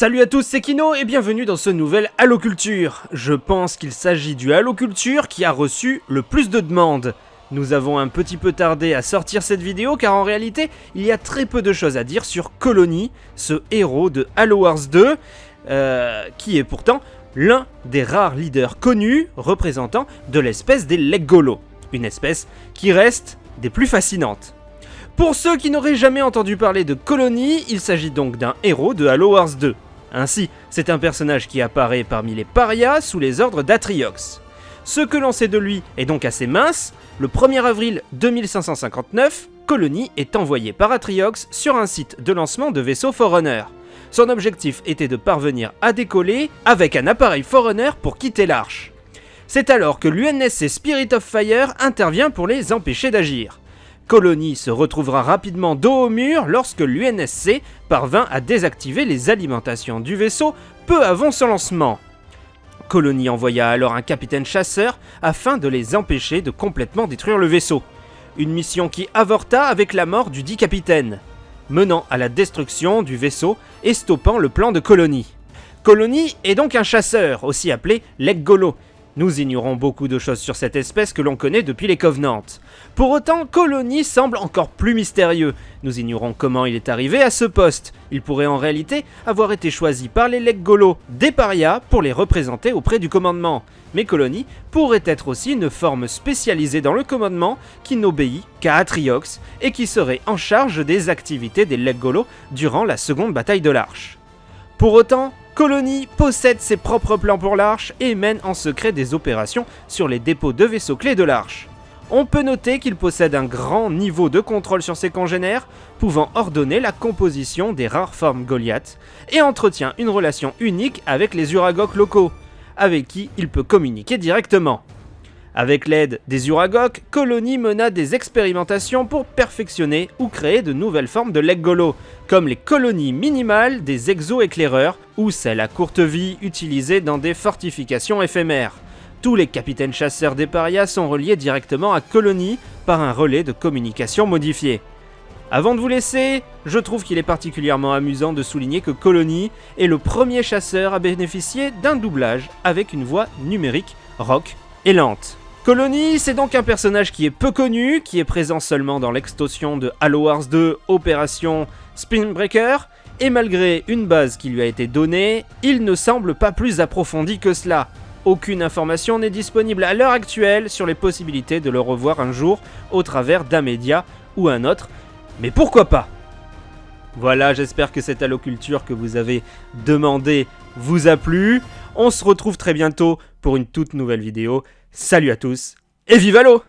Salut à tous, c'est Kino et bienvenue dans ce nouvel Halo Culture. Je pense qu'il s'agit du Halo Culture qui a reçu le plus de demandes. Nous avons un petit peu tardé à sortir cette vidéo car en réalité, il y a très peu de choses à dire sur Colony, ce héros de Halo Wars 2, euh, qui est pourtant l'un des rares leaders connus représentant de l'espèce des Leggolo, une espèce qui reste des plus fascinantes. Pour ceux qui n'auraient jamais entendu parler de Colony, il s'agit donc d'un héros de Halo Wars 2. Ainsi, c'est un personnage qui apparaît parmi les parias sous les ordres d'Atriox. Ce que l'on sait de lui est donc assez mince, le 1er avril 2559, Colony est envoyé par Atriox sur un site de lancement de vaisseaux Forerunner. Son objectif était de parvenir à décoller avec un appareil Forerunner pour quitter l'arche. C'est alors que l'UNSC Spirit of Fire intervient pour les empêcher d'agir. Colony se retrouvera rapidement dos au mur lorsque l'UNSC parvint à désactiver les alimentations du vaisseau peu avant son lancement. Colony envoya alors un capitaine chasseur afin de les empêcher de complètement détruire le vaisseau. Une mission qui avorta avec la mort du dit capitaine, menant à la destruction du vaisseau et stoppant le plan de Colony. Colony est donc un chasseur, aussi appelé Leggolo, nous ignorons beaucoup de choses sur cette espèce que l'on connaît depuis les Covenants. Pour autant, Colony semble encore plus mystérieux. Nous ignorons comment il est arrivé à ce poste. Il pourrait en réalité avoir été choisi par les Leggolo des parias pour les représenter auprès du commandement. Mais Colony pourrait être aussi une forme spécialisée dans le commandement qui n'obéit qu'à Atriox et qui serait en charge des activités des Leggolo durant la seconde bataille de l'Arche. Pour autant, Colony possède ses propres plans pour l'Arche et mène en secret des opérations sur les dépôts de vaisseaux clés de l'Arche. On peut noter qu'il possède un grand niveau de contrôle sur ses congénères, pouvant ordonner la composition des rares formes Goliath, et entretient une relation unique avec les Uragok locaux, avec qui il peut communiquer directement. Avec l'aide des Uragok, Colony mena des expérimentations pour perfectionner ou créer de nouvelles formes de Leggolo, comme les colonies minimales des exo-éclaireurs ou celles à courte vie utilisées dans des fortifications éphémères. Tous les capitaines chasseurs des parias sont reliés directement à Colony par un relais de communication modifié. Avant de vous laisser, je trouve qu'il est particulièrement amusant de souligner que Colony est le premier chasseur à bénéficier d'un doublage avec une voix numérique rock et lente. Colony, c'est donc un personnage qui est peu connu, qui est présent seulement dans l'extension de Halo Wars 2 Opération Spinbreaker, et malgré une base qui lui a été donnée, il ne semble pas plus approfondi que cela. Aucune information n'est disponible à l'heure actuelle sur les possibilités de le revoir un jour au travers d'un média ou un autre, mais pourquoi pas? Voilà, j'espère que cette alloculture que vous avez demandé vous a plu. On se retrouve très bientôt pour une toute nouvelle vidéo. Salut à tous et vive l'eau